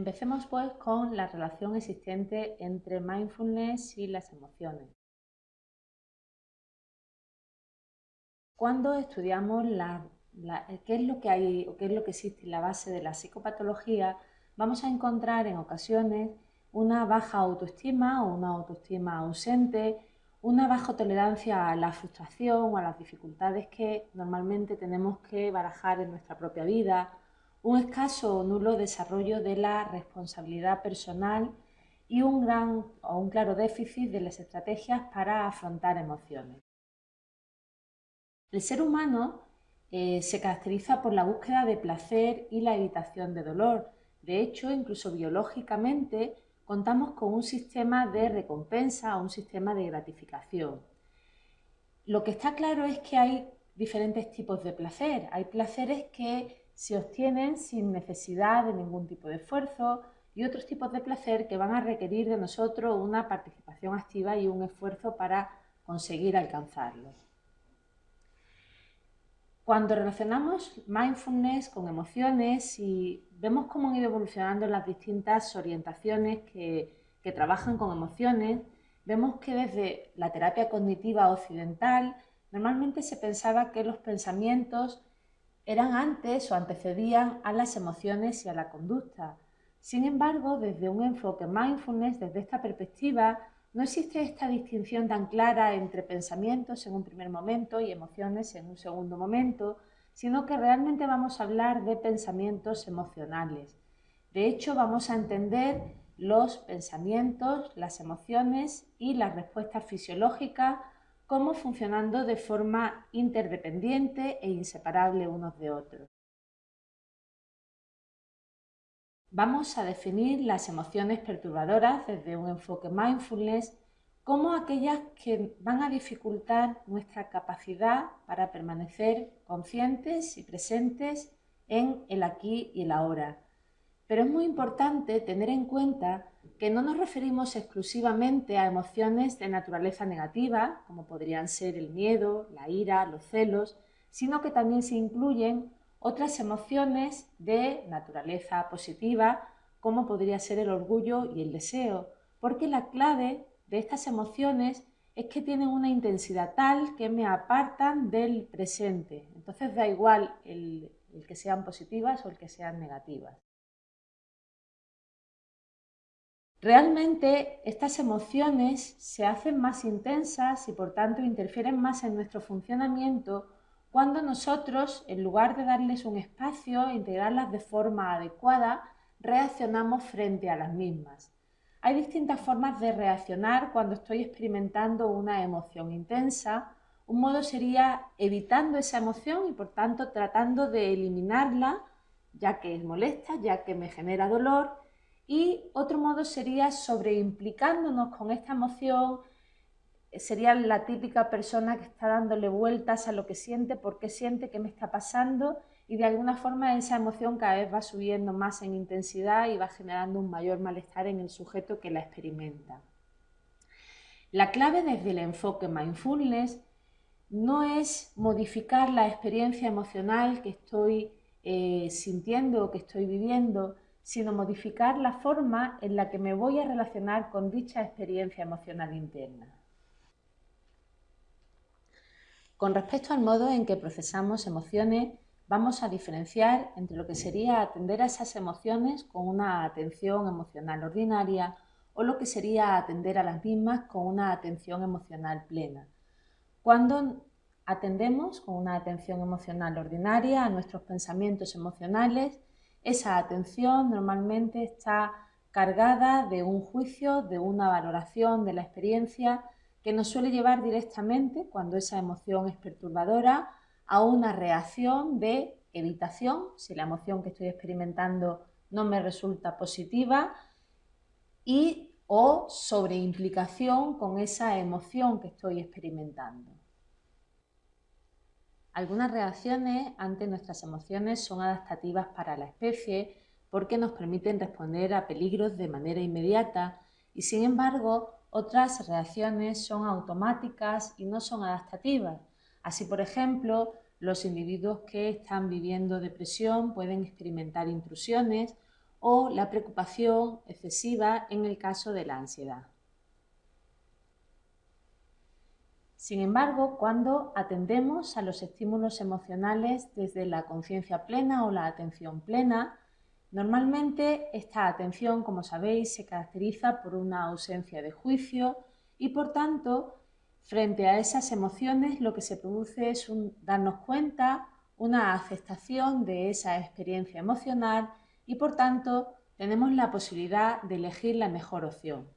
Empecemos pues con la relación existente entre mindfulness y las emociones. Cuando estudiamos lo que qué es lo que existe en la base de la psicopatología, vamos a encontrar en ocasiones una baja autoestima o una autoestima ausente, una baja tolerancia a la frustración o a las dificultades que normalmente tenemos que barajar en nuestra propia vida, un escaso o nulo desarrollo de la responsabilidad personal y un gran o un claro déficit de las estrategias para afrontar emociones. El ser humano eh, se caracteriza por la búsqueda de placer y la evitación de dolor. De hecho, incluso biológicamente, contamos con un sistema de recompensa o un sistema de gratificación. Lo que está claro es que hay diferentes tipos de placer. Hay placeres que se obtienen sin necesidad de ningún tipo de esfuerzo y otros tipos de placer que van a requerir de nosotros una participación activa y un esfuerzo para conseguir alcanzarlos. Cuando relacionamos mindfulness con emociones y vemos cómo han ido evolucionando las distintas orientaciones que, que trabajan con emociones, vemos que desde la terapia cognitiva occidental normalmente se pensaba que los pensamientos eran antes o antecedían a las emociones y a la conducta. Sin embargo, desde un enfoque mindfulness, desde esta perspectiva, no existe esta distinción tan clara entre pensamientos en un primer momento y emociones en un segundo momento, sino que realmente vamos a hablar de pensamientos emocionales. De hecho, vamos a entender los pensamientos, las emociones y las respuestas fisiológicas como funcionando de forma interdependiente e inseparable unos de otros. Vamos a definir las emociones perturbadoras desde un enfoque mindfulness como aquellas que van a dificultar nuestra capacidad para permanecer conscientes y presentes en el aquí y el ahora. Pero es muy importante tener en cuenta que no nos referimos exclusivamente a emociones de naturaleza negativa, como podrían ser el miedo, la ira, los celos, sino que también se incluyen otras emociones de naturaleza positiva, como podría ser el orgullo y el deseo, porque la clave de estas emociones es que tienen una intensidad tal que me apartan del presente. Entonces da igual el, el que sean positivas o el que sean negativas. Realmente estas emociones se hacen más intensas y por tanto interfieren más en nuestro funcionamiento cuando nosotros, en lugar de darles un espacio e integrarlas de forma adecuada, reaccionamos frente a las mismas. Hay distintas formas de reaccionar cuando estoy experimentando una emoción intensa. Un modo sería evitando esa emoción y por tanto tratando de eliminarla, ya que es molesta, ya que me genera dolor y otro modo sería sobreimplicándonos con esta emoción, sería la típica persona que está dándole vueltas a lo que siente, por qué siente, qué me está pasando y de alguna forma esa emoción cada vez va subiendo más en intensidad y va generando un mayor malestar en el sujeto que la experimenta. La clave desde el enfoque mindfulness no es modificar la experiencia emocional que estoy eh, sintiendo o que estoy viviendo, sino modificar la forma en la que me voy a relacionar con dicha experiencia emocional interna. Con respecto al modo en que procesamos emociones, vamos a diferenciar entre lo que sería atender a esas emociones con una atención emocional ordinaria o lo que sería atender a las mismas con una atención emocional plena. Cuando atendemos con una atención emocional ordinaria a nuestros pensamientos emocionales, esa atención normalmente está cargada de un juicio, de una valoración de la experiencia que nos suele llevar directamente, cuando esa emoción es perturbadora, a una reacción de evitación, si la emoción que estoy experimentando no me resulta positiva, y o sobreimplicación con esa emoción que estoy experimentando. Algunas reacciones ante nuestras emociones son adaptativas para la especie porque nos permiten responder a peligros de manera inmediata y sin embargo otras reacciones son automáticas y no son adaptativas. Así, por ejemplo, los individuos que están viviendo depresión pueden experimentar intrusiones o la preocupación excesiva en el caso de la ansiedad. Sin embargo, cuando atendemos a los estímulos emocionales desde la conciencia plena o la atención plena, normalmente esta atención, como sabéis, se caracteriza por una ausencia de juicio y por tanto, frente a esas emociones lo que se produce es darnos cuenta, una aceptación de esa experiencia emocional y por tanto tenemos la posibilidad de elegir la mejor opción.